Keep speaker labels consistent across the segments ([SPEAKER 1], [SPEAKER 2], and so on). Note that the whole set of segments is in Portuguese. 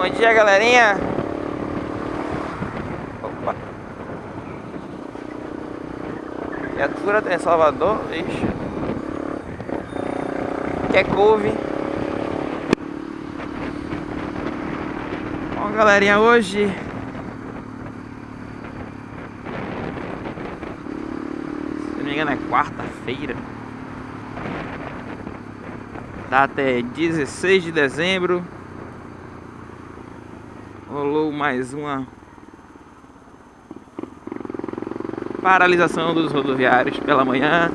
[SPEAKER 1] Bom dia, galerinha. Opa. Viatura tem Salvador, ixi. Quer couve. Bom, galerinha, hoje... Se não me engano é quarta-feira. Data é 16 de dezembro rolou mais uma paralisação dos rodoviários pela manhã.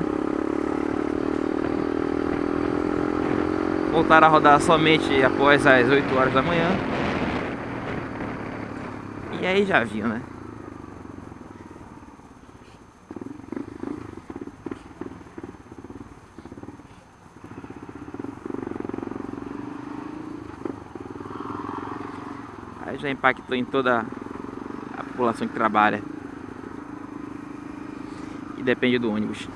[SPEAKER 1] Voltaram a rodar somente após as 8 horas da manhã. E aí já viu, né? Já impactou em toda a população que trabalha. E depende do ônibus.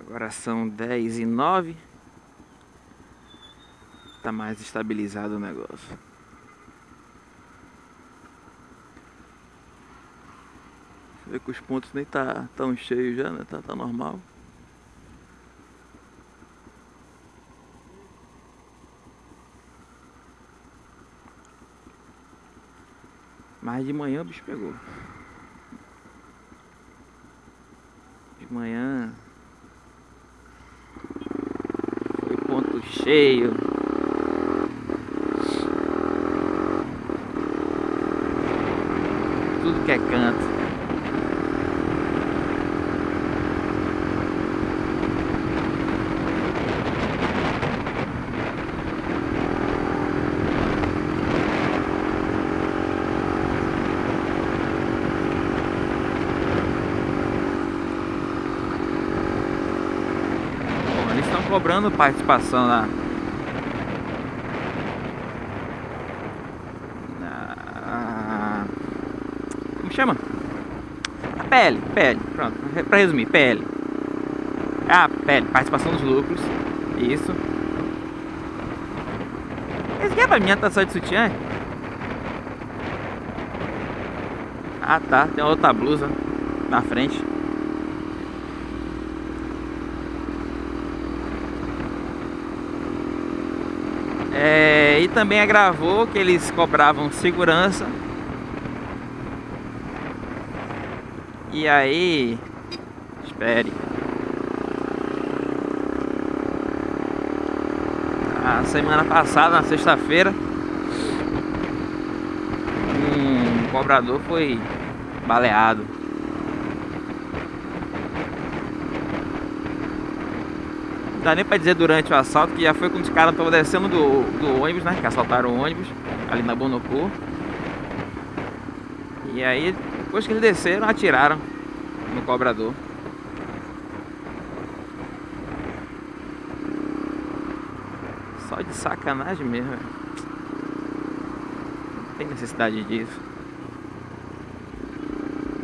[SPEAKER 1] Agora são 10 e 9 Tá mais estabilizado o negócio Vê que os pontos nem tá tão cheios já, né? Tá, tá normal. Mas de manhã o bicho pegou. De manhã foi ponto cheio. Tudo que é canto. Cobrando participação na, na como chama? A PL, PL, pronto, para resumir, PL. Ah, PL, participação dos lucros. Isso. Esse aqui é pra minha tá só de sutiã? Ah tá, tem outra blusa na frente. É, e também agravou que eles cobravam segurança. E aí, espere. A semana passada, na sexta-feira, um cobrador foi baleado. Dá nem pra dizer durante o assalto, que já foi quando os caras estavam descendo do, do ônibus, né? Que assaltaram o ônibus, ali na Bonocô. E aí, depois que eles desceram, atiraram no cobrador. Só de sacanagem mesmo, Não tem necessidade disso.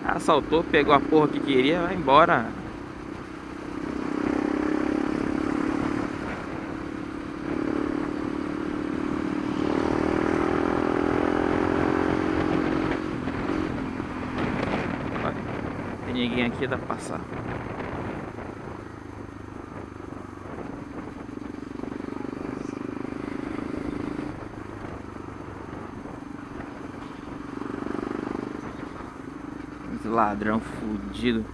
[SPEAKER 1] Assaltou, pegou a porra que queria, vai embora. ninguém aqui dá pra passar. Esse ladrão fudido.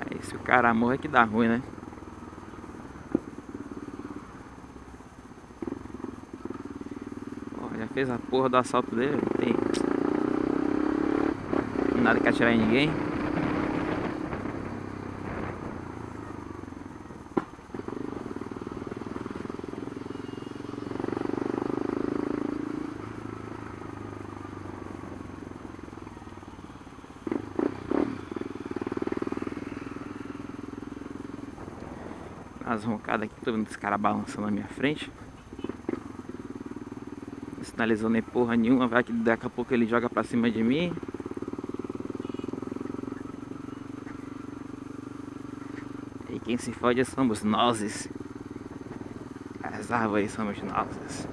[SPEAKER 1] Aí se o cara morre que dá ruim, né? Fez a porra do assalto dele. Tem nada que atirar em ninguém. as roncadas aqui, tô vendo esse cara balançando na minha frente. Sinalizando nem porra nenhuma, vai que daqui a pouco ele joga pra cima de mim. E quem se fode somos nós. As árvores somos nós.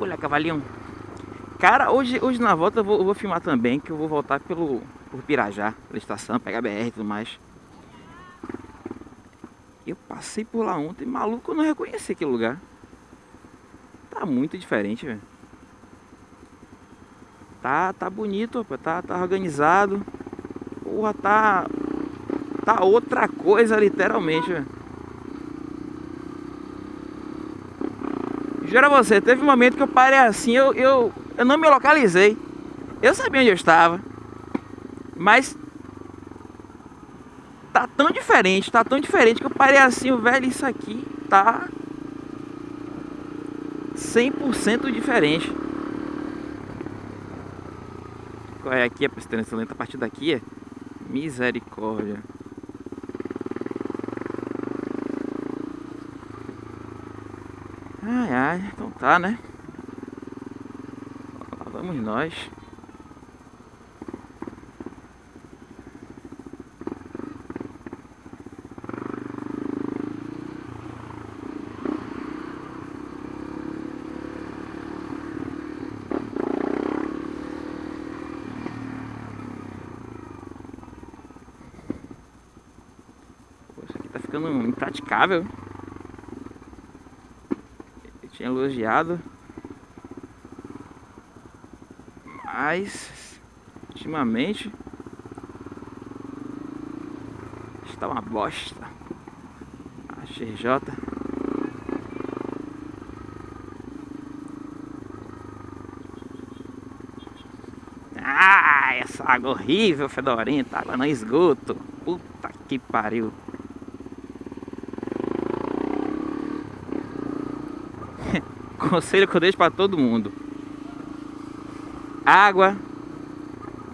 [SPEAKER 1] Olha, cavalinho. Cara, hoje, hoje na volta eu vou, eu vou filmar também, que eu vou voltar pelo por Pirajá, pela estação, pegar BR e tudo mais. Eu passei por lá ontem, maluco, eu não reconheci aquele lugar. Tá muito diferente, velho. Tá, tá bonito, tá, tá organizado. Porra, tá... Tá outra coisa, literalmente, velho. Juro a você, teve um momento que eu parei assim, eu, eu, eu não me localizei. Eu sabia onde eu estava. Mas tá tão diferente, tá tão diferente que eu parei assim, velho, isso aqui tá 100% diferente. Qual é aqui a pistância lenta? A partir daqui é misericórdia. Ai, então tá, né? Lá vamos nós. Poxa, aqui tá ficando impraticável tinha elogiado. Mas ultimamente está uma bosta. A XJ Ah, essa água horrível, fedorenta, água no esgoto. Puta que pariu. Conselho que eu deixo para todo mundo. Água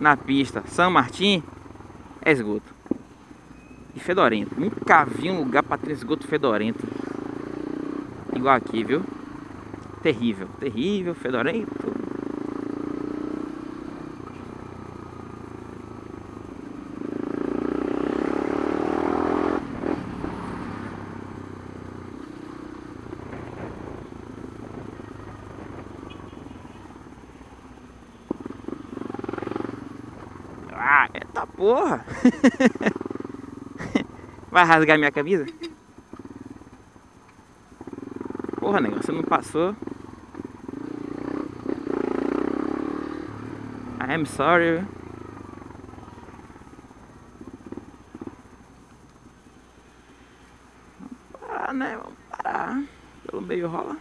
[SPEAKER 1] na pista São Martim é esgoto. E fedorento. Nunca vi um lugar para ter esgoto fedorento. Igual aqui, viu? Terrível, terrível, fedorento. Ah, eita porra! Vai rasgar minha camisa? Porra, negócio, você não passou. I am sorry. Vamos parar, né? Vamos parar. Pelo meio rola.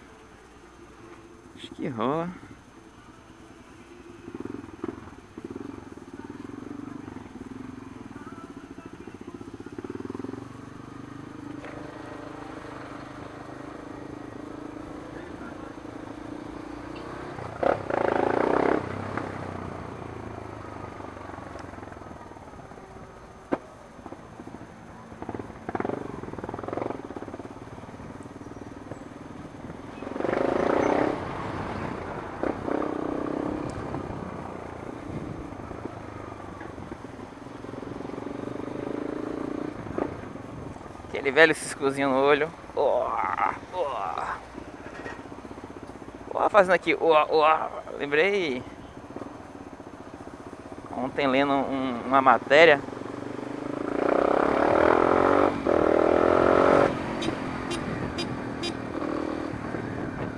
[SPEAKER 1] Acho que rola. Aquele velho ciscozinho no olho. Oh, oh. Oh, fazendo aqui. Oh, oh. Lembrei ontem lendo um, uma matéria.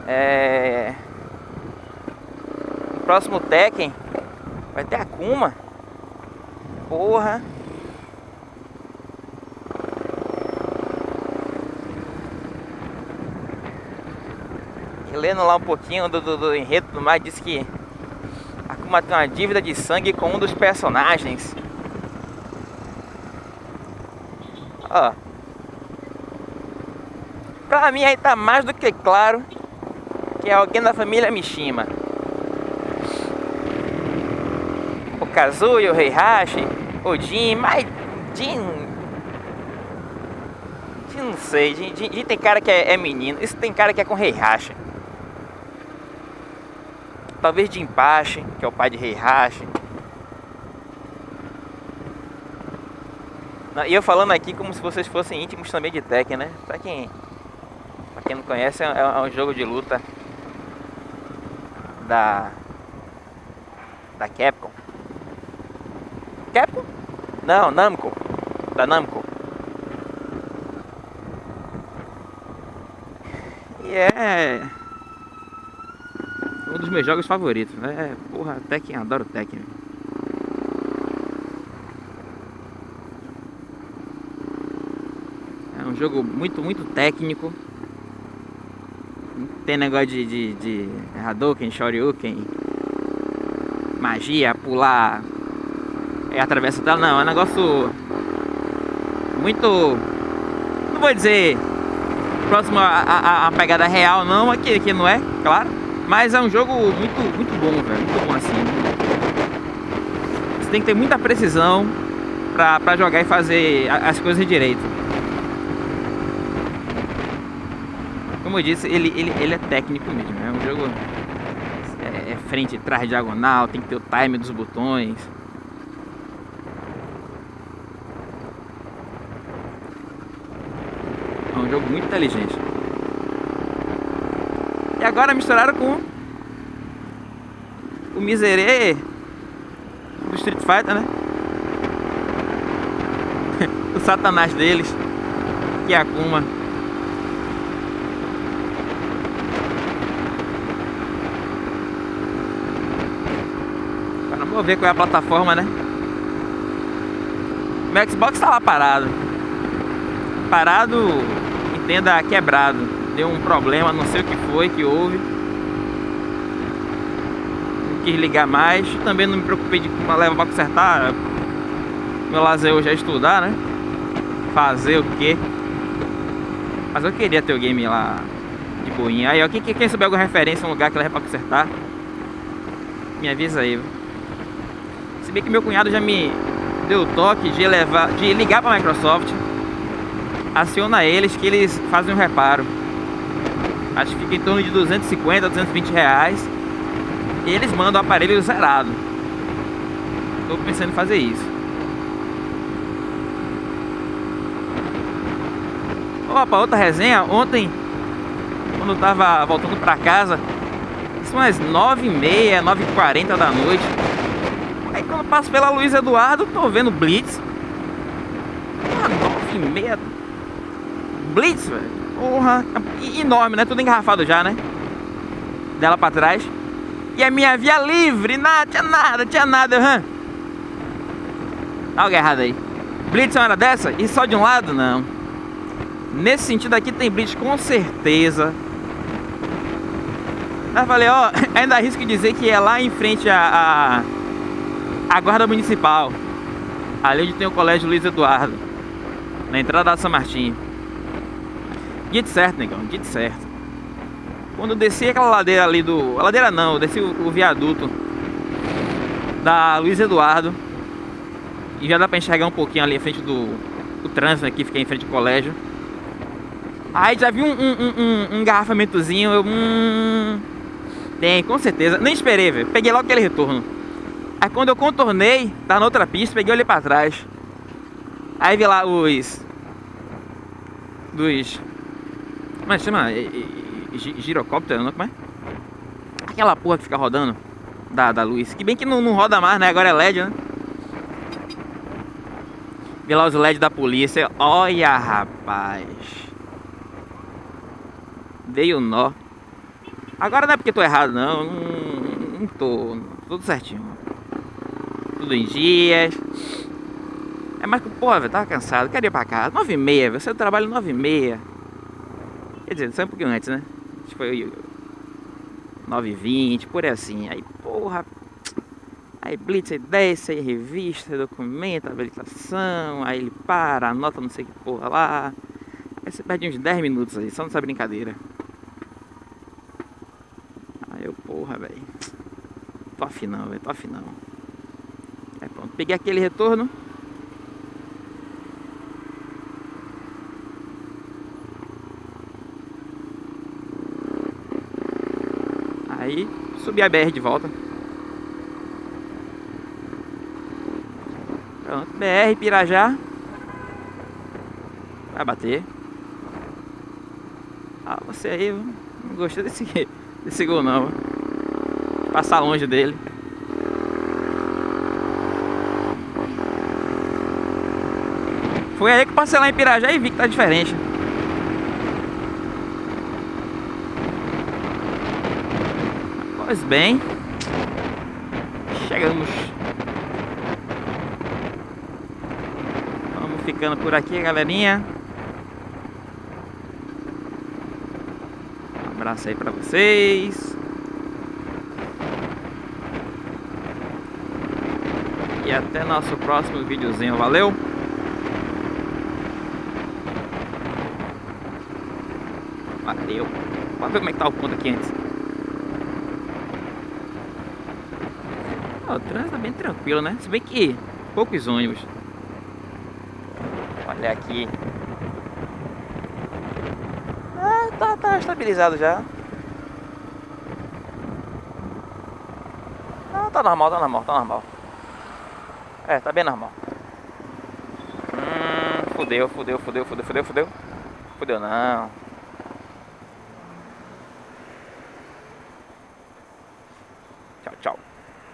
[SPEAKER 1] É... No próximo Tekken vai ter Akuma. Porra. Lendo lá um pouquinho do, do, do enredo do mais, disse que a Akuma tem uma dívida de sangue com um dos personagens. Ó. Pra mim aí tá mais do que claro que é alguém da família Mishima. O Kazuya, o Heihachi, o Jin, mas Jin... Jin não sei, Jin, Jin, Jin tem cara que é, é, menino, isso tem cara que é com Heihachi. Talvez Jinpachi, que é o pai de Heihachi. E eu falando aqui como se vocês fossem íntimos também de Tekken, né? Pra quem, pra quem não conhece, é, é um jogo de luta da da Capcom. Capcom? Não, Namco. Da Namco. E é um dos meus jogos favoritos. É, porra, Tekken, adoro Tekken. É um jogo muito, muito técnico tem negócio de, de, de Hadouken, Shoryuken, magia, pular, é atravessa tela, não, é um negócio muito, não vou dizer próximo à, pegada real não, aqui, aqui não é, claro, mas é um jogo muito, muito bom, velho, muito bom assim. Você tem que ter muita precisão pra, pra jogar e fazer as coisas direito. Como eu disse, ele, ele, ele é técnico mesmo. É um jogo é, é frente, trás, diagonal, tem que ter o time dos botões. É um jogo muito inteligente. Agora misturaram com o miserê do Street Fighter, né? o satanás deles, que é Akuma. Vou ver qual é a plataforma, né? Meu Xbox tá lá parado. Parado, entenda, quebrado. Deu um problema, não sei o que foi, que houve. Não quis ligar mais. Também não me preocupei de uma leva pra consertar. Meu lazer hoje é estudar, né? Fazer o quê? Mas eu queria ter o game lá de boinha. Aí, ó, quem, quem souber alguma referência, um lugar que leva pra consertar, me avisa aí? Se bem que meu cunhado já me deu o toque de, levar, de ligar para a Microsoft, aciona eles que eles fazem um reparo. Acho que fica em torno de 250, 220 reais. E eles mandam o aparelho zerado. Estou pensando em fazer isso. Opa, outra resenha. Ontem, quando eu tava voltando para casa, são as 9h30, 9h40 da noite. Aí quando eu passo pela Luiz Eduardo, tô vendo Blitz. E meia. Blitz, velho. Porra. Enorme, né? Tudo engarrafado já, né? Dela pra trás. E a minha via livre. Nada, tinha nada, tinha nada. Hum. Algo errado aí. Blitz é uma hora dessa? E só de um lado? Não. Nesse sentido aqui tem Blitz com certeza. Mas falei, ó, ainda arrisco dizer que é lá em frente a, a a guarda municipal. Ali onde tem o colégio Luiz Eduardo. Na entrada da São Martim. Dito certo, negão, dito certo. Quando eu desci aquela ladeira ali do... A ladeira não, eu desci o, o viaduto da Luiz Eduardo. E já dá pra enxergar um pouquinho ali em frente do, do trânsito aqui, fiquei em frente ao colégio. Aí já vi um, um, um, um engarrafamentozinho, eu... Hum, tem, com certeza. Nem esperei, velho. Peguei logo aquele retorno. Aí quando eu contornei, tá na outra pista, peguei ali pra trás. Aí vi lá os... Dos... Como é chama? Girocóptero, não? Como é? Aquela porra que fica rodando da, da luz. Que bem que não, não roda mais, né? Agora é LED, né? Vi lá os LED da polícia. Olha, rapaz. Veio nó. Agora não é porque tô errado, não. Não, não tô. Tudo certinho tudo em dias. É mais que, porra, velho, tava cansado, queria ir pra casa. 9 e meia, você trabalha 9 e meia. Quer dizer, sai um pouquinho antes, né? Acho que foi 9h20, por aí assim. Aí, porra. Aí blitz, aí desce, aí revista, documenta, habilitação, aí ele para, anota não sei que porra lá. Aí você perde uns 10 minutos aí, só nessa brincadeira. Aí eu, porra, velho. Tô afinão, velho, tô afinão. Aí pronto, peguei aquele retorno. Aí subi a BR de volta. Pronto, BR Pirajá. Vai bater. Ah, você aí, não gostei desse, desse gol não. Passar longe dele. Foi aí que passei lá em Pirajá e vi que tá diferente. Pois bem, chegamos. Vamos ficando por aqui, galerinha. Um abraço aí pra vocês. E até nosso próximo videozinho. Valeu! Valeu! Vamos ver como é que tá o ponto aqui antes. O trânsito tá bem tranquilo, né? Se bem que poucos ônibus. Olha aqui. Ah, tá, tá estabilizado já. Ah, tá normal, tá normal, tá normal. É, tá bem normal. Hum, fudeu, fudeu, fudeu, fudeu, fudeu, fudeu. Fudeu não.